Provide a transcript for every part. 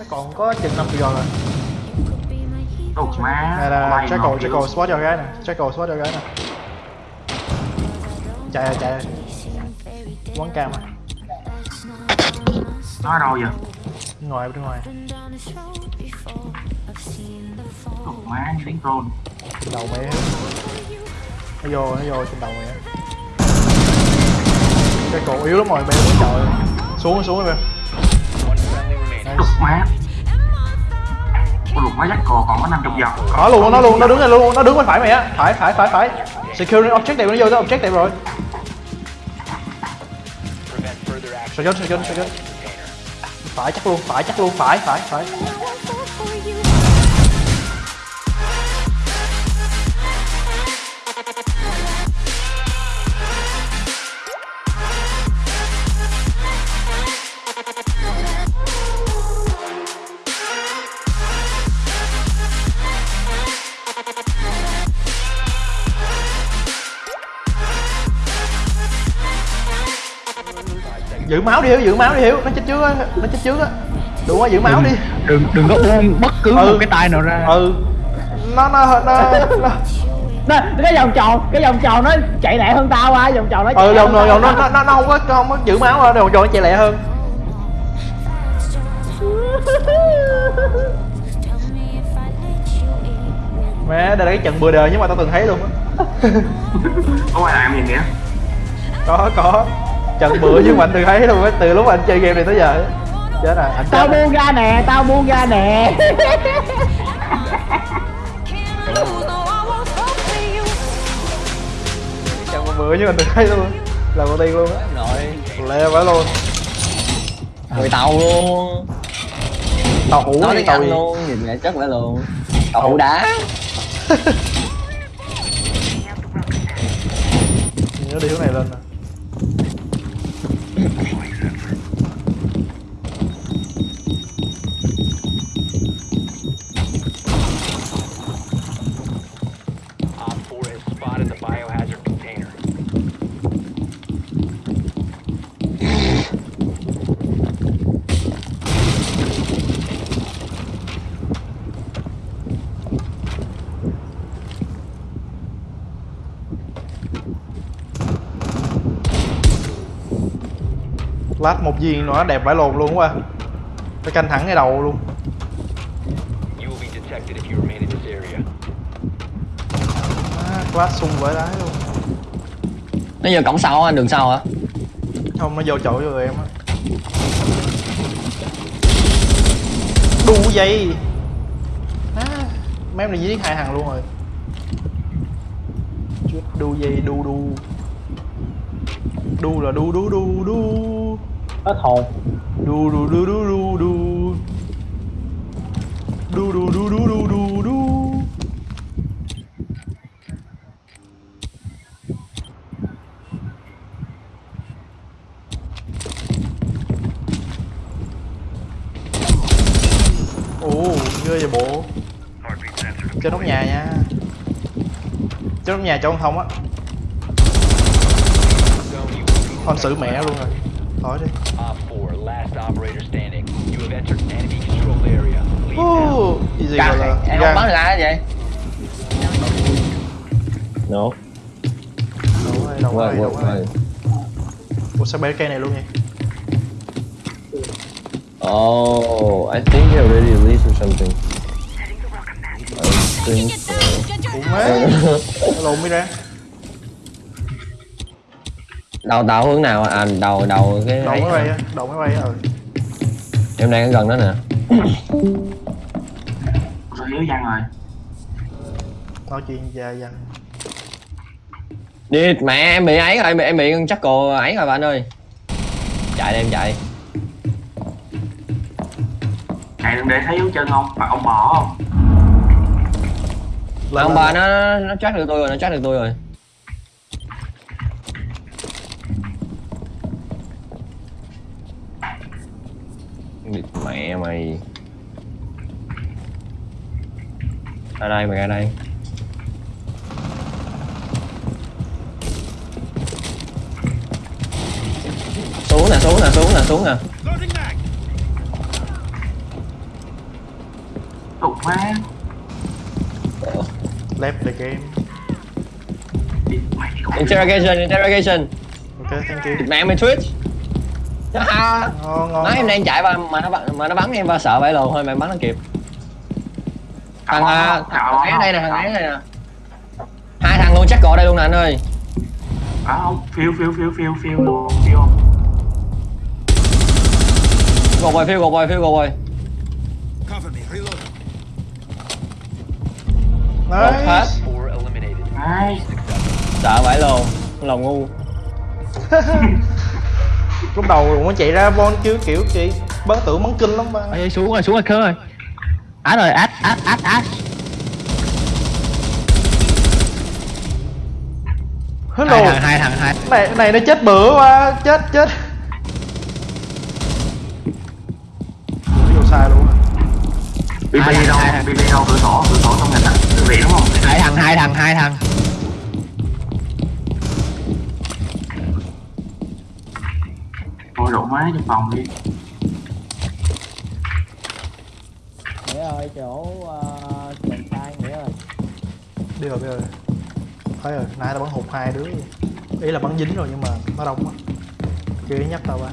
nó còn có chừng 5 triệu rồi. Ủa má. này là Jackal Jackal spot cho gái nè. Jackal spot cho gái nè. Chạy rồi chạy rồi. Quán cam à. Nó ở đâu vậy? Bên ngoài bên ngoài. Ủa má như đánh troll trên đầu á. nó vô nó vô trên đầu á Jackal yếu lắm rồi mày muốn chọi xuống xuống mày Lục má dắt cò còn có 50 giọt nó luôn nó luôn, nó đứng này luôn, nó đứng bên phải mày á. Phải phải phải phải. Secure objective nó vô tới objective rồi. Sao chết sao phải, chắc luôn, phải, chắc luôn, phải phải phải. Giữ máu đi hiếu giữ máu đi hiếu. Nó chết trước á nó chết trước á. Đúng rồi giữ máu đi. đừng đừng có buông bất cứ Ừ. một cái tay nào ra. Ừ. Nó nó nó, nó. Nó, cái vòng tròn cái vòng tròn nó chạy lẹ hơn tao á vòng tròn nó chạy ừ vòng rồi vòng nó nó nó không có không có giữ máu rồi vòng tròn nó chạy lẹ hơn. Mẹ đây là cái trận bừa đời nhưng mà tao từng thấy luôn á. Có ai làm gì kìa? Có có trận bữa nhưng mà anh từng thấy luôn á từ lúc anh chơi game này tới giờ á. chết rồi anh tao buông ra nè tao buông ra nè. Trận bữa nhưng mà anh từng thấy luôn là đầu tiên luôn á. Rồi. Lẹ phải luôn. Người tàu luôn. Tàu hủ nói đi tiếng tàu anh luôn nhìn lại chất lại luôn. Tàu hủ đá. Nhớ đi hướng này lên nè Op 4 has spotted the biohazard container. Lát một viên nữa đẹp vãi lồn luôn quá. Phải canh thẳng cái đầu luôn. À, class sung vãi đái luôn. Nó giờ cổng sau á đường sau hả? Không nó vô chỗ cho em á. Đu dây. À, mấy em này giết hai thằng luôn rồi. Chết, đu dây đu đu. Đu là đu đu đu đu hết hồn. Đu đu đu đu đu đu. Đu đu đu đu đu đu đu. Ồ ghê vậy bộ. Trên nóc nhà nha. Trên nóc nhà cho con thông á. Con xử mẹ luôn rồi Khó chứ. Uh, cái gì Càng, gọi là em không bắn được ai vậy? No. Đâu rồi, đâu rồi, đâu rồi. Ủa sao bé cây này luôn vậy? Oh, I think they already leaves or something. I think so. Ủa má, lộn mới ra đầu tàu hướng nào à? Đầu đầu cái đầu máy bay á đầu máy bay á ừ. Em đang ở gần đó nè. Rồi yếu văn rồi nói chuyện dài dằng đi mẹ em bị ấy rồi em bị em bị chắc cô ấy rồi bạn ơi. Chạy đi em chạy. Chạy đừng để thấy dấu chân không Mà ông bỏ không? Mà ông bà nó nó chắc được tôi rồi nó chắc được tôi rồi Địt mẹ mày. Ra đây mày ra đây. Xuống nè xuống nè xuống nè xuống nè. Đục má left the game. Interrogation interrogation. Ok thank you. Mẹ mày twitch à, ngon ngon nói em đang chạy và mà nó mà nó bắn em và sợ vậy lồn thôi mày bắn nó kịp. Thằng à, thằng ở đây nè thằng ở đây nè. Hai thằng luôn chắc cọ đây luôn nè anh ơi. À không phiêu phiêu phiêu phiêu phiêu luôn phiêu gột rồi phiêu gột rồi phiêu gột rồi. Gột hết. Nice. Nice. sợ vậy lồn lòng ngu lúc đầu muốn chạy ra von chứ kiểu chị bắn tưởng bắn kinh lắm ba. Ê, xuống rồi xuống rồi khớ rồi át rồi át át át át hello. Hai thằng hai thằng hai. Này này nó chết bữa quá chết chết. Vô sai luôn à. BB thằng, đâu hai thằng. BB đâu cửa sổ cửa sổ trong ngành á thư viện đúng không? Hai thằng hai thằng hai thằng thôi đổ má trong phòng đi. Nghĩa ơi chỗ trường sai nghĩa ơi. Đi rồi đi rồi. Thấy rồi nãy tao bắn hụt hai đứa. Ý là bắn dính rồi nhưng mà nó đông quá. Chưa nhắc tao ba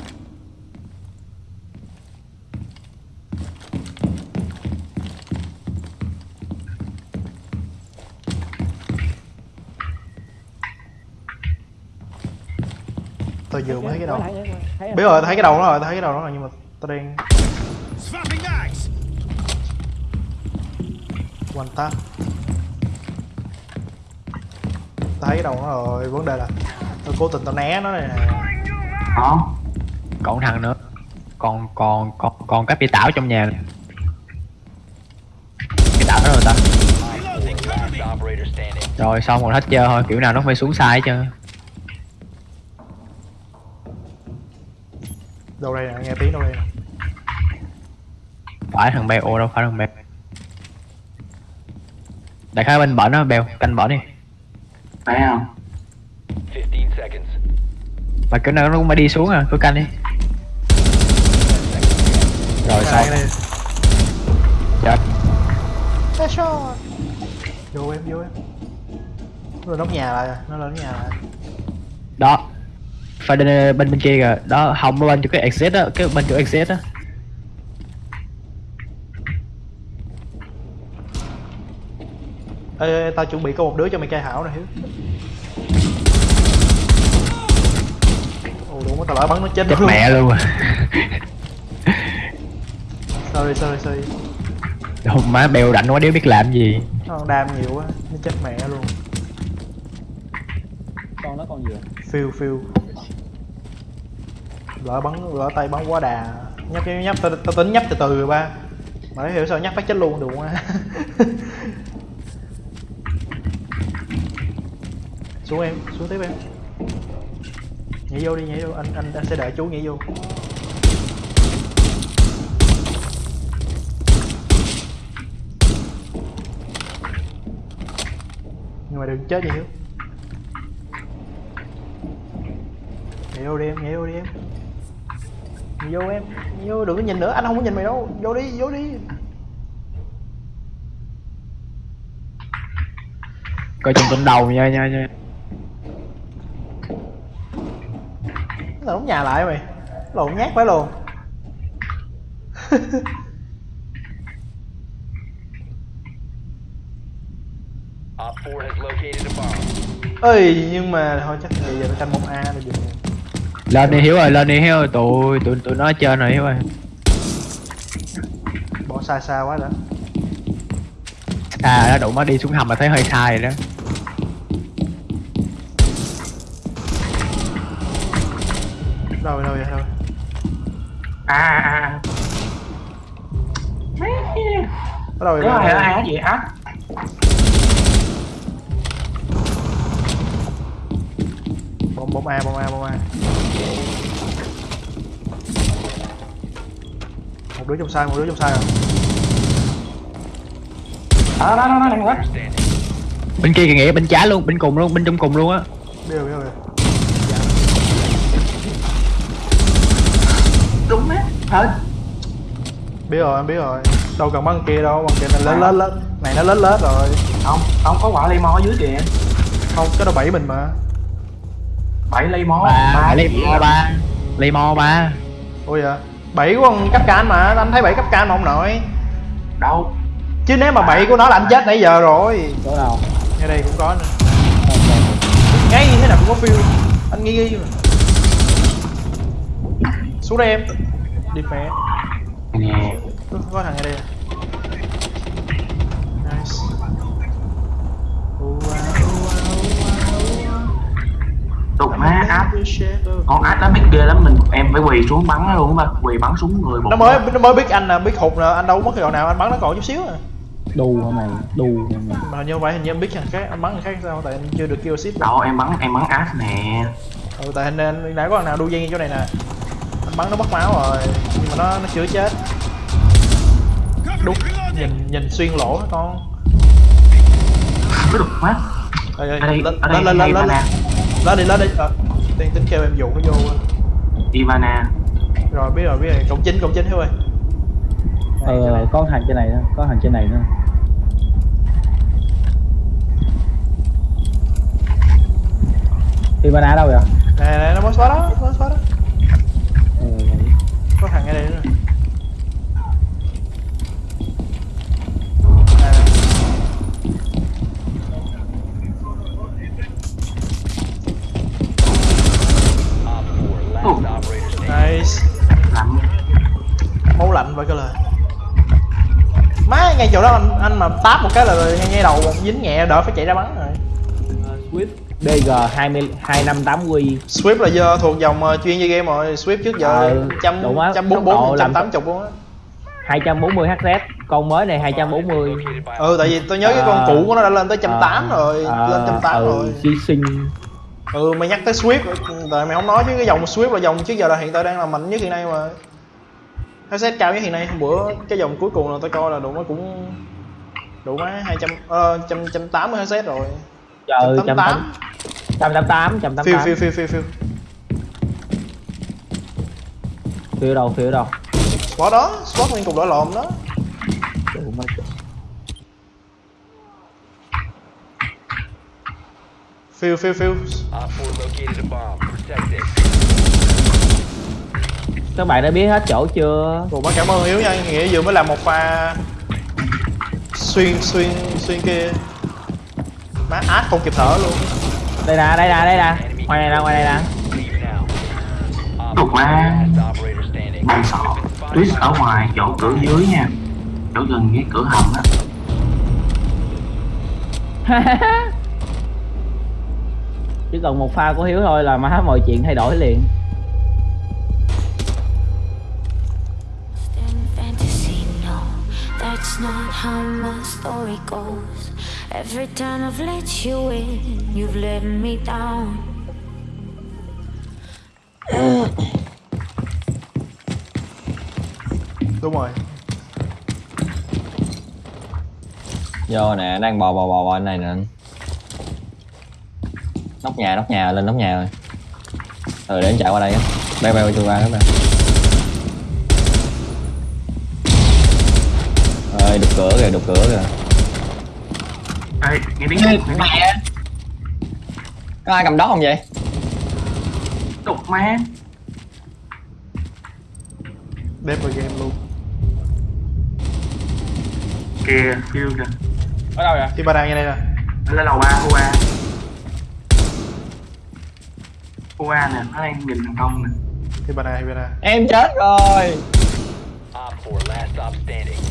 tao vừa mới thấy cái đầu. Biết rồi. tao thấy cái đầu nó rồi tao thấy cái đầu nó rồi nhưng mà tao đang tap. Tao thấy cái đầu nó rồi vấn đề là tao cố tình tao né nó này nè. Đó còn thằng nữa. Còn còn còn còn cái bị tảo trong nhà này. cái tảo đó rồi ta. Rồi xong rồi hết chơi thôi kiểu nào nó phải xuống sai hết đâu đây nè nghe tiếng đâu đây nè. Phải thằng bèo đâu phải thằng bèo. Đại khái bên bển đó bèo canh bển đi. Thấy không? 15 seconds. mà kiểu nào nó cũng phải đi xuống à cứ canh đi. Rồi đây chết. Headshot. vô em vô em. Nó lên nóc nhà lại rồi nó lên nhà lại. Đó phải bên bên bên kia kìa. Đó hồng bên chỗ cái exit á cái bên chỗ exit á. Ê, ê, tao chuẩn bị có một đứa cho mày cai hảo nè hiếu. Ồ đúng tao lỡ bắn nó chết chết luôn. mẹ luôn. À sorry sorry sorry. Hôm má bèo rảnh quá đéo biết làm gì. Còn đam nhiều quá nó chết mẹ luôn. Con nó con gì phiêu phiêu lỡ bắn lỡ tay bắn quá đà. Nhấp nhấp nhấp tao, tao tính nhấp từ từ rồi ba. Mà nó hiểu sao nhấp phát chết luôn được quá. Xuống em xuống tiếp em. Nhảy vô đi nhảy vô. Anh anh, anh sẽ đợi chú nhảy vô. Nhưng mà đừng chết gì hiếu nhảy vô đi em nhảy vô đi em vô em vô đừng có nhìn nữa anh không có nhìn mày đâu. Vô đi vô đi. Coi chừng tụi đầu nha nha nha. Nó đóng nhà lại mày. Lộn nhát phải luôn. Op 4 has located a bomb. ơi nhưng mà thôi chắc bây giờ nó canh bóng a rồi dừng lên đi hiếu ơi lên đi hiếu ơi. Tụi tụi tụi nó trên rồi hiếu ơi. Bỏ xa xa quá đã. À nó đủ má đi xuống hầm mà thấy hơi sai rồi đó. Đâu đâu vậy đâu à à à. Ở đâu vậy đâu ai vậy? ai gì hả bóng bóng a bóng a bóng a một đứa trong sai một đứa trong sai rồi. Đó đó đó đó đang quá bên kia kìa nghĩa bên trái luôn bên cùng luôn bên trong cùng luôn á. Biết rồi biết rồi đúng á thôi biết rồi em biết rồi. Đâu cần bắn kia đâu bằng kia này lớn lớn lớn này nó lớn lớn rồi. Không không có quả mò ở dưới kìa. Không cái đó bẫy mình mà bảy lây mò ba lấy mo ba. Lấy mo ba. Ôi dạ bẫy của con cấp can mà anh thấy bẫy cấp can mà ông nội? Đâu? Chứ nếu mà bẫy của nó là anh chết nãy giờ rồi. Chỗ nào? Ngay đây cũng có nữa. Ngay thế nào cũng có phiêu anh nghi nghi mà. Xuống đây em. Đi mẹ nè có, có thằng ngay đây đục má áp con áp nó biết ghê lắm mình em phải quỳ xuống bắn nó luôn á ba quỳ bắn súng người một nó mới nó mới biết anh nè biết hụt nè anh đâu có mất cái đoạn nào anh bắn nó còn chút xíu à. Đù hả mày? Đù hả mày? Mà như vậy hình như em biết thằng khác anh bắn thằng khác sao tại anh chưa được kill ship. Đâu em bắn em bắn áp nè. Ừ tại hình nên nãy có thằng nào đu dây chỗ này nè. Anh bắn nó mất máu rồi nhưng mà nó nó chưa chết. Đúng nhìn nhìn xuyên lỗ hả con. Cái đục má Ê, ê, ở đây lên ở đây lên lên lên Ivana. lên. Đi lên đi. Ờ tiên tính kêu em dụ nó vô Ivana. Rồi biết rồi biết rồi. Cộng chín cộng chín thôi ờ có thằng trên này nữa có thằng trên này nữa. Ivana đâu vậy? nè nè nó mới xóa đó mới xóa đó. Ừ, có thằng ngay đây nữa lạnh vậy cơ lời má ngay chỗ đó anh anh mà táp một cái là ngay ngay đầu dính nhẹ đỡ phải chạy ra bắn rồi. Swift. DG 20 2580 Swift là do thuộc dòng ờ, chuyên chơi game rồi. Swift trước giờ Ờ, trăm trăm làm- trăm tám chục luôn á. 240 HZ con mới này 240 Located by ừ tại vì tôi nhớ cái con À, cũ của nó đã lên tới trăm tám à, rồi à, lên trăm tám ừ, rồi. Xí sinh. Ừ mày nhắc tới Swift tại mày không nói chứ cái dòng Swift là dòng trước giờ là hiện tại đang là mạnh nhất hiện nay mà headset cao nhất hiện nay. Hôm bữa cái dòng cuối cùng là tôi coi là đủ nó cũng đủ má hai trăm ờ trăm trăm tám mươi headset rồi. Trời trăm tám 188 phiêu 188 phiêu phiêu phiêu phiêu. Phiêu đâu phiêu đâu? Spot đó spot nguyên cục đỏ lộn đó. Phiêu phiêu phiêu Op 4 located a bomb. Protect it. Các bạn đã biết hết chỗ chưa? Ủa má cảm ơn Hiếu nha, nghĩa vừa mới làm một pha xuyên xuyên xuyên kia. Má át không kịp thở luôn. Đây nè, đây nè, đây nè. Ngoài này nè, ngoài này nè. 4, má. Bạn sợ Tuyết ở ngoài chỗ cửa dưới nha. Chỗ gần cái cửa hầm á. Chỉ cần một pha của Hiếu thôi là má mọi chuyện thay đổi liền that's not how my story goes. Every time I've let you in, you've let me down. đúng rồi Vô nè, đang bò bò bò bò này nè. Nóc nhà, nóc nhà, lên nóc nhà rồi. Ừ để anh chạy qua đây á. Bay bay chui qua đó nè. Ơi, đục cửa kìa, đục cửa kìa. Ê, nghe tiếng nghe tiếng Có ai cầm đó không vậy? đục má đẹp vào game luôn kìa kêu kìa Ở đâu vậy? thì ba đang như đây nè là lầu ba UA UA nè nó đang nhìn thằng công nè thì ba đang thì ba đang Em chết rồi. Op 4, last stop standing.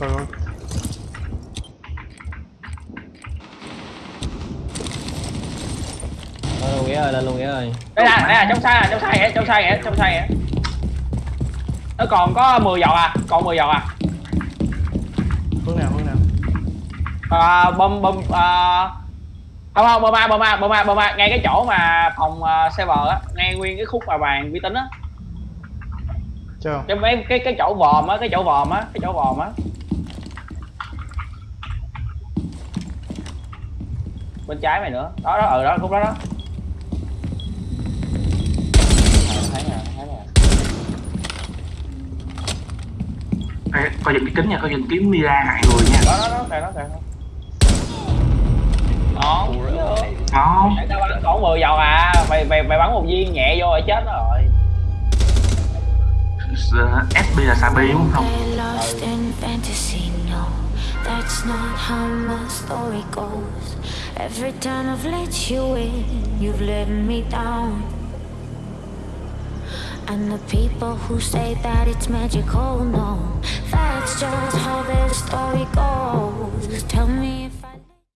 Rồi rồi. Lên luôn nghĩa ơi, lên luôn nghĩa ơi. Đây nè, đây nè, trong sai trong sai vậy, trong sai vậy, trong sai vậy Nó còn có 10 giọt à, còn 10 giọt à. Hướng nào hướng nào? À, bom bom à, không không bom a bom a bom a bom a. Ngay cái chỗ mà phòng uh, server á ngay nguyên cái khúc mà bàn vi tính á. Chưa không cái mấy cái cái chỗ vòm á cái chỗ vòm á cái chỗ vòm á bên trái mày nữa. Đó đó ở ừ, đó khúc đó đó. Coi dùm cái kính nha, coi dùm kiếm Mira hại người nha. Đó, đó, đó, kìa, đó, kìa Đó, đó Tại sao bắn còn 10 dầu à, mày, mày, mày bắn một viên nhẹ vô rồi chết rồi. Ờ, Sb là xà đúng không? Ừ. That's not how my story goes. Every time I've let you in, you've let me down. And the people who say that it's magical, no. That's just how their story goes. Tell me